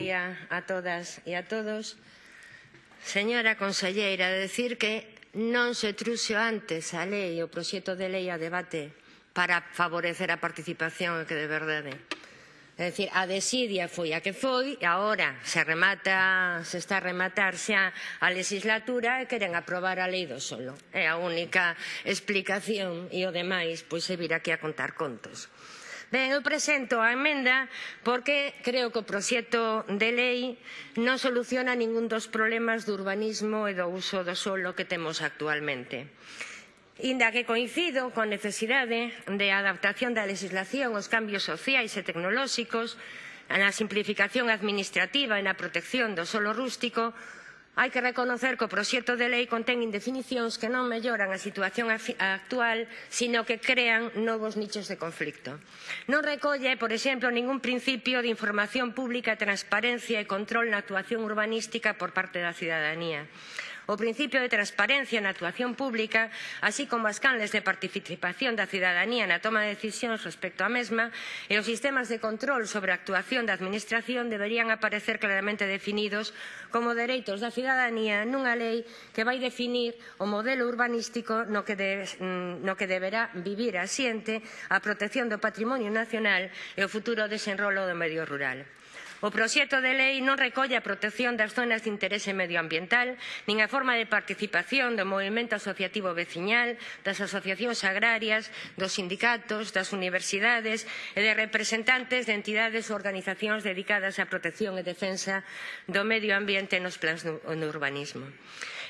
día a todas e a todos. Señora conselleira, decir que non se truxo antes a lei, o proxecto de lei a debate para favorecer a participación que de verdade. É dicir, a desidia foi a que foi e agora se remata, se está a rematar xa a legislatura e queren aprobar a lei do solo. É a única explicación e o demais pois se vir aquí a contar contos. Ben, eu presento a emenda porque creo que o proxecto de lei non soluciona ningún dos problemas do urbanismo e do uso do solo que temos actualmente. Inda que coincido con necesidade de adaptación da legislación aos cambios sociais e tecnolóxicos, na simplificación administrativa e na protección do solo rústico, Hai que reconocer que o proxecto de lei contén indefinicións que non melloran a situación actual, sino que crean novos nichos de conflicto. Non recolle, por exemplo, ningún principio de información pública, transparencia e control na actuación urbanística por parte da cidadanía o principio de transparencia na actuación pública, así como as canles de participación da cidadanía na toma de decisións respecto á mesma e os sistemas de control sobre a actuación da Administración deberían aparecer claramente definidos como dereitos da cidadanía nunha lei que vai definir o modelo urbanístico no que, de, mm, no que deberá vivir a xente a protección do patrimonio nacional e o futuro desenrolo do medio rural. O proxecto de lei non recolle a protección das zonas de interese medioambiental, nin a forma de participación do movimento asociativo veciñal, das asociacións agrarias, dos sindicatos, das universidades e de representantes de entidades ou organizacións dedicadas á protección e defensa do medio ambiente nos plans no urbanismo.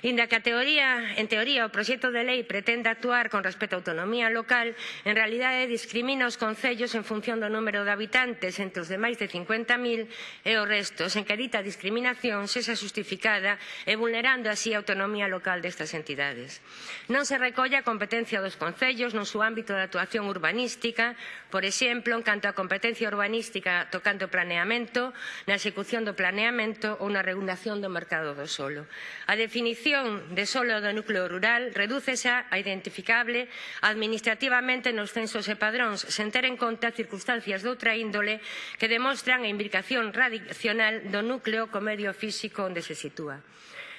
Inda que a teoría, en teoría o proxecto de lei pretende actuar con respecto á autonomía local, en realidade discrimina os concellos en función do número de habitantes entre os de máis de 50.000 e o resto, sen que dita discriminación sexa justificada e vulnerando así a autonomía local destas entidades. Non se recolle a competencia dos concellos no seu ámbito de actuación urbanística, por exemplo, en canto á competencia urbanística tocando o planeamento, na execución do planeamento ou na regulación do mercado do solo. A definición definición de solo do núcleo rural redúcese a identificable administrativamente nos censos e padróns sen ter en conta circunstancias doutra índole que demostran a imbricación radicional do núcleo co medio físico onde se sitúa.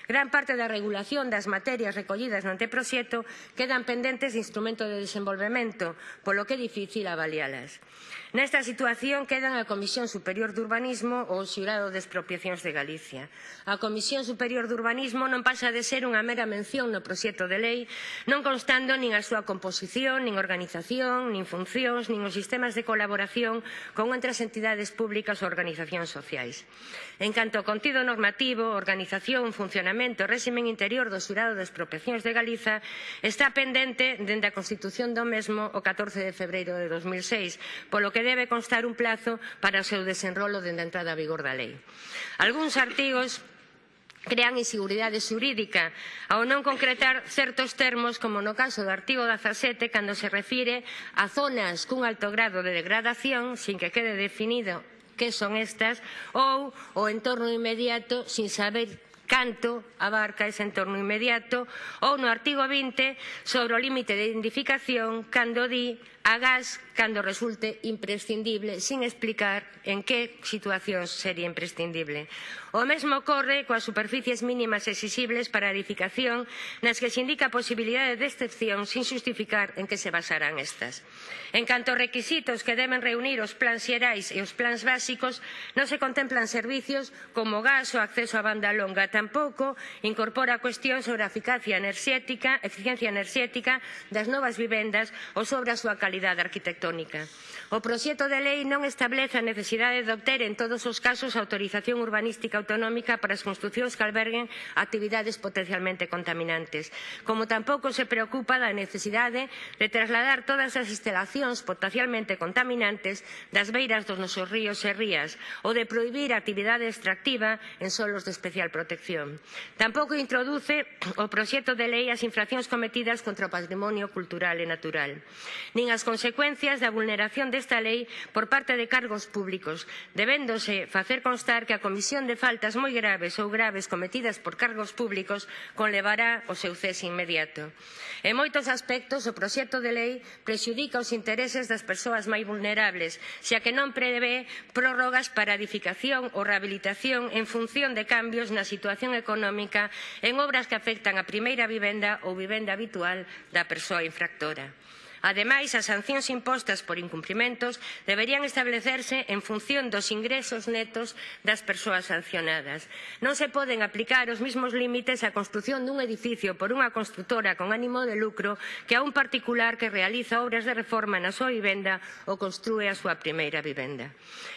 Gran parte da regulación das materias recollidas no anteproxecto quedan pendentes de instrumento de desenvolvemento, polo que é difícil avalialas. Nesta situación quedan a Comisión Superior de Urbanismo ou o Xurado de Expropiacións de Galicia. A Comisión Superior de Urbanismo non pasa de ser unha mera mención no proxecto de lei, non constando nin a súa composición, nin organización, nin funcións, nin os sistemas de colaboración con outras entidades públicas ou organizacións sociais. En canto ao contido normativo, organización, funcionamento e réximen interior do Xurado de Expropiacións de Galiza está pendente dende a Constitución do mesmo o 14 de febreiro de 2006, polo que que debe constar un plazo para o seu desenrolo dende a entrada a vigor da lei. Algúns artigos crean inseguridade xurídica ao non concretar certos termos como no caso do artigo 17 cando se refire a zonas cun alto grado de degradación sin que quede definido que son estas ou o entorno inmediato sin saber canto abarca ese entorno inmediato, ou no artigo 20 sobre o límite de identificación cando di a gas cando resulte imprescindible, sin explicar en que situacións sería imprescindible. O mesmo ocorre coas superficies mínimas exixibles para a edificación nas que se indica a posibilidade de excepción sin justificar en que se basarán estas. En canto aos requisitos que deben reunir os plans xerais e os plans básicos, non se contemplan servicios como gas ou acceso a banda longa, tampouco incorpora cuestións sobre a eficacia enerxética, eficiencia enerxética das novas vivendas ou sobre a súa calidade arquitectónica. O proxecto de lei non establece a necesidade de obter en todos os casos autorización urbanística autonómica para as construcións que alberguen actividades potencialmente contaminantes, como tampouco se preocupa da necesidade de trasladar todas as instalacións potencialmente contaminantes das beiras dos nosos ríos e rías ou de prohibir a actividade extractiva en solos de especial protección protección. Tampouco introduce o proxecto de lei as infraccións cometidas contra o patrimonio cultural e natural, nin as consecuencias da vulneración desta lei por parte de cargos públicos, debéndose facer constar que a comisión de faltas moi graves ou graves cometidas por cargos públicos conlevará o seu cese inmediato. En moitos aspectos, o proxecto de lei prexudica os intereses das persoas máis vulnerables, xa que non prevé prórrogas para edificación ou rehabilitación en función de cambios na situación situación económica en obras que afectan a primeira vivenda ou vivenda habitual da persoa infractora. Ademais, as sancións impostas por incumprimentos deberían establecerse en función dos ingresos netos das persoas sancionadas. Non se poden aplicar os mesmos límites á construción dun edificio por unha construtora con ánimo de lucro que a un particular que realiza obras de reforma na súa vivenda ou construe a súa primeira vivenda.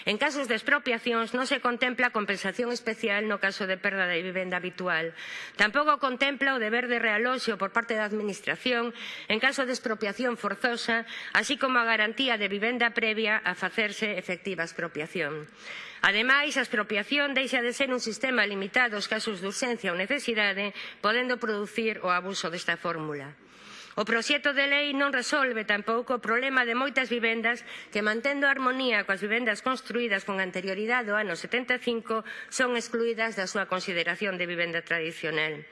En casos de expropiacións non se contempla compensación especial no caso de perda de vivenda habitual. Tampouco contempla o deber de realoxo por parte da Administración en caso de expropiación forzada forzosa, así como a garantía de vivenda previa a facerse efectiva a expropiación. Ademais, a expropiación deixa de ser un sistema limitado aos casos de urxencia ou necesidade, podendo producir o abuso desta fórmula. O proxecto de lei non resolve tampouco o problema de moitas vivendas que, mantendo a armonía coas vivendas construídas con anterioridade ao ano 75, son excluídas da súa consideración de vivenda tradicional.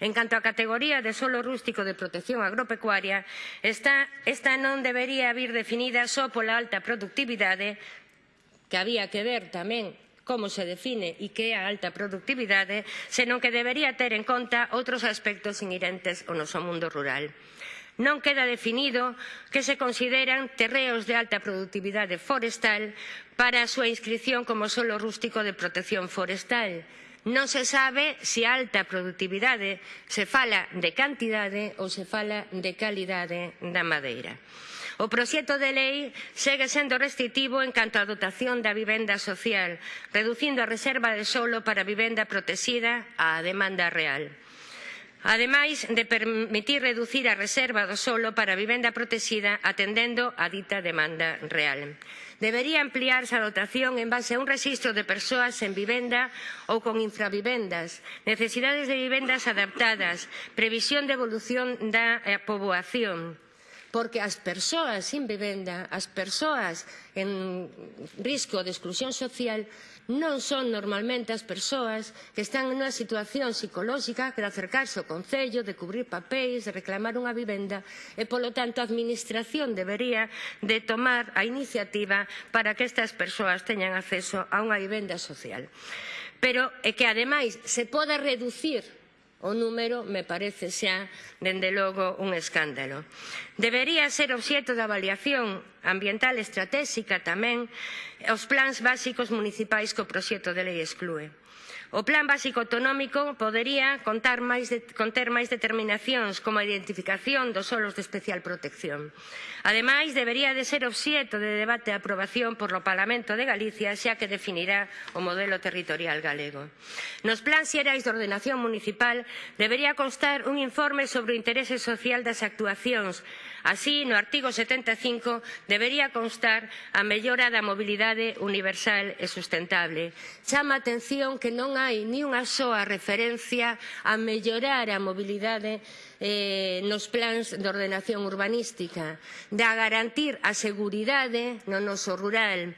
En canto á categoría de solo rústico de protección agropecuaria, esta, esta non debería vir definida só pola alta productividade, que había que ver tamén como se define e que é a alta productividade, senón que debería ter en conta outros aspectos inherentes ao noso mundo rural. Non queda definido que se consideran terreos de alta productividade forestal para a súa inscrición como solo rústico de protección forestal, non se sabe se alta productividade se fala de cantidade ou se fala de calidade da madeira. O proxecto de lei segue sendo restritivo en canto á dotación da vivenda social, reducindo a reserva de solo para vivenda protexida á demanda real. Ademais de permitir reducir a reserva do solo para vivenda protexida atendendo a dita demanda real. Debería ampliarse a dotación en base a un rexistro de persoas en vivenda ou con infravivendas, necesidades de vivendas adaptadas, previsión de evolución da eh, poboación porque as persoas sin vivenda, as persoas en risco de exclusión social, non son normalmente as persoas que están en unha situación psicolóxica de acercarse ao Concello, de cubrir papéis, de reclamar unha vivenda, e polo tanto a Administración debería de tomar a iniciativa para que estas persoas teñan acceso a unha vivenda social. Pero é que ademais se poda reducir O número me parece xa, dende logo, un escándalo. Debería ser obxeto da avaliación ambiental estratégica tamén os plans básicos municipais que o proxecto de lei exclúe. O plan básico autonómico podería contar máis de, conter máis determinacións como a identificación dos solos de especial protección. Ademais, debería de ser obxeto de debate e aprobación por o Parlamento de Galicia, xa que definirá o modelo territorial galego. Nos plans xerais de ordenación municipal debería constar un informe sobre o interese social das actuacións Así, no artigo 75 debería constar a mellora da mobilidade universal e sustentable. Chama a atención que non hai nin unha soa referencia a mellorar a mobilidade eh, nos plans de ordenación urbanística, da garantir a seguridade no noso rural,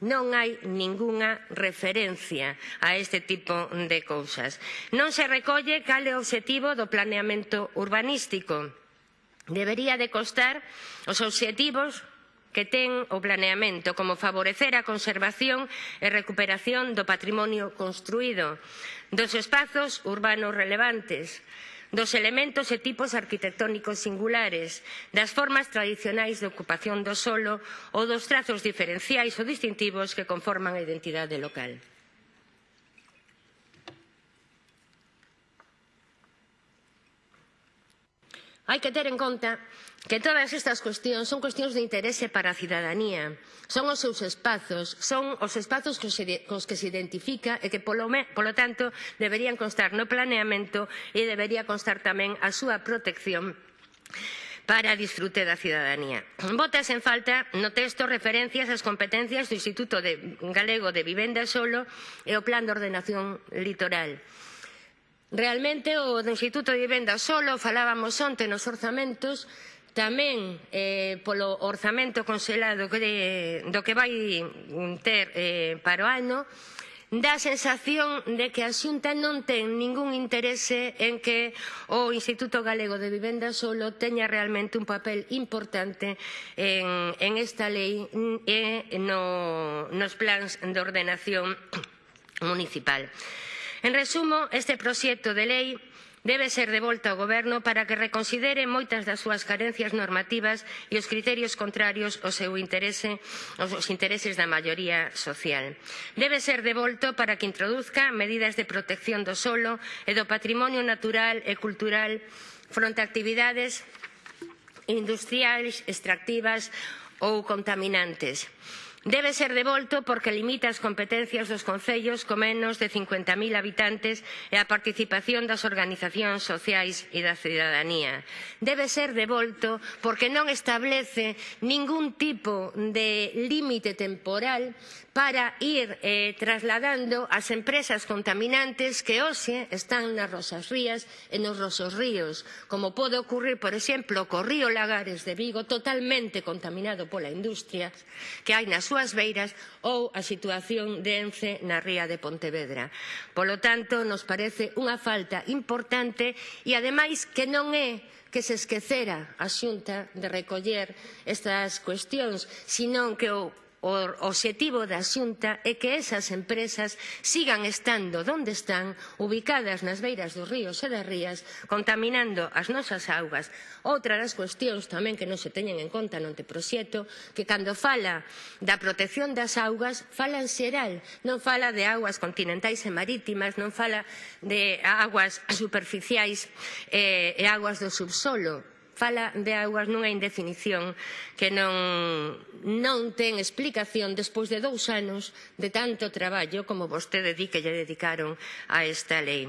Non hai ningunha referencia a este tipo de cousas. Non se recolle cal é o obxectivo do planeamento urbanístico debería de constar os obxectivos que ten o planeamento como favorecer a conservación e recuperación do patrimonio construído, dos espazos urbanos relevantes, dos elementos e tipos arquitectónicos singulares, das formas tradicionais de ocupación do solo ou dos trazos diferenciais ou distintivos que conforman a identidade local. Hai que ter en conta que todas estas cuestións son cuestións de interese para a cidadanía. Son os seus espazos, son os espazos cos, cos que se identifica e que, polo, me, polo tanto, deberían constar no planeamento e debería constar tamén a súa protección para disfrute da cidadanía. Botas en falta no texto referencias ás competencias do Instituto de Galego de Vivenda Solo e o Plan de Ordenación Litoral. Realmente o do Instituto de Vivenda solo falábamos onte nos orzamentos tamén eh, polo orzamento conselado que, de, do que vai ter eh, para o ano dá a sensación de que a Xunta non ten ningún interese en que o Instituto Galego de Vivenda solo teña realmente un papel importante en, en esta lei e no, nos plans de ordenación municipal. En resumo, este proxecto de lei debe ser devolto ao Goberno para que reconsidere moitas das súas carencias normativas e os criterios contrarios ao seu interese, aos intereses da maioría social. Debe ser devolto para que introduzca medidas de protección do solo e do patrimonio natural e cultural fronte a actividades industriais, extractivas ou contaminantes. Debe ser devolto porque limita as competencias dos concellos con menos de 50.000 habitantes e a participación das organizacións sociais e da cidadanía. Debe ser devolto porque non establece ningún tipo de límite temporal para ir eh, trasladando as empresas contaminantes que hoxe están nas rosas rías e nos rosos ríos, como pode ocurrir, por exemplo, co río Lagares de Vigo, totalmente contaminado pola industria que hai nas súas beiras ou a situación de Ence na ría de Pontevedra. Polo tanto, nos parece unha falta importante e ademais que non é que se esquecera a Xunta de recoller estas cuestións, senón que o O obxectivo da Xunta é que esas empresas sigan estando onde están, ubicadas nas beiras dos ríos e das rías, contaminando as nosas augas. Outra das cuestións tamén que non se teñen en conta no anteproxecto, que cando fala da protección das augas, fala en xeral, non fala de augas continentais e marítimas, non fala de augas superficiais eh, e augas do subsolo fala de augas nunha indefinición que non, non ten explicación despois de dous anos de tanto traballo como vostede di que lle dedicaron a esta lei.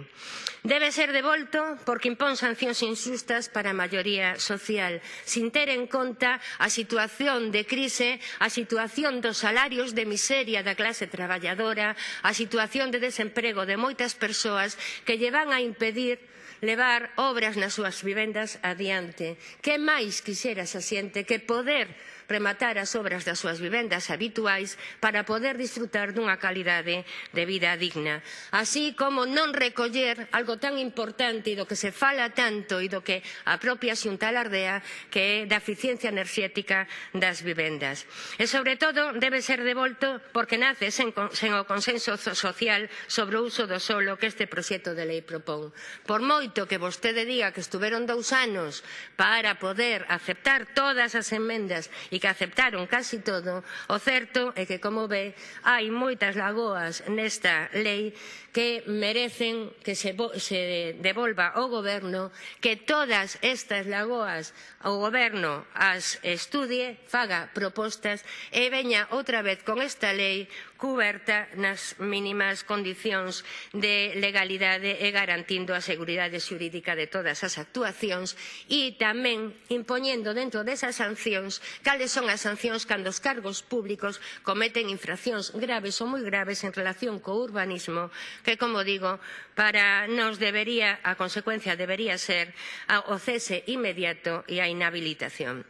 Debe ser devolto porque impón sancións injustas para a maioría social, sin ter en conta a situación de crise, a situación dos salarios de miseria da clase traballadora, a situación de desemprego de moitas persoas que lle van a impedir levar obras nas súas vivendas adiante. Que máis quixera esa xente que poder rematar as obras das súas vivendas habituais para poder disfrutar dunha calidade de vida digna. Así como non recoller algo tan importante e do que se fala tanto e do que a propia xunta alardea que é da eficiencia enerxética das vivendas. E sobre todo debe ser devolto porque nace sen, sen o consenso social sobre o uso do solo que este proxecto de lei propón. Por moito que vostede diga que estuveron dous anos para poder aceptar todas as enmendas e que aceptaron casi todo, o certo é que, como ve, hai moitas lagoas nesta lei que merecen que se, se devolva ao goberno que todas estas lagoas o goberno as estudie, faga propostas e veña outra vez con esta lei cuberta nas mínimas condicións de legalidade e garantindo a seguridade xurídica de todas as actuacións e tamén impoñendo dentro desas sancións cales son as sancións cando os cargos públicos cometen infraccións graves ou moi graves en relación co urbanismo que, como digo, para nos debería, a consecuencia debería ser o cese inmediato e a inhabilitación.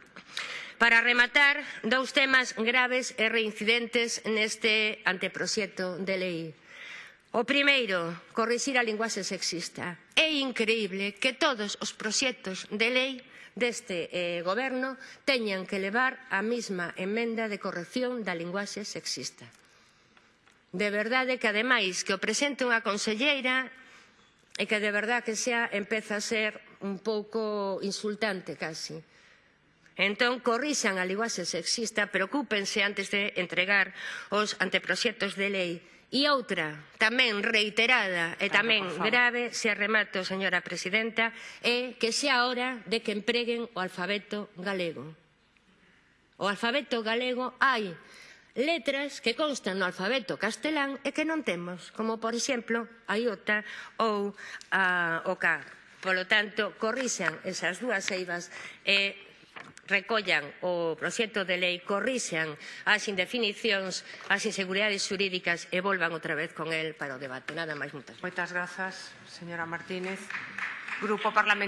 Para rematar, dous temas graves e reincidentes neste anteproxecto de lei. O primeiro, corrixir a linguaxe sexista. É increíble que todos os proxectos de lei deste eh, goberno teñan que levar a mesma emenda de corrección da linguaxe sexista. De verdade que, ademais, que o presente unha conselleira e que de verdade que xa empeza a ser un pouco insultante casi. Entón, corrixan a linguaxe sexista, preocúpense antes de entregar os anteproxectos de lei. E outra, tamén reiterada e tamén grave, se arremato, señora presidenta, é que xa hora de que empreguen o alfabeto galego. O alfabeto galego hai letras que constan no alfabeto castelán e que non temos, como por exemplo a iota ou a, o K. Polo tanto, corrixan esas dúas eivas e recollan o proxecto de lei, corrixan as indefinicións, as inseguridades xurídicas e volvan outra vez con el para o debate. Nada máis, moitas. Moitas grazas, señora Martínez. Grupo Parlamentario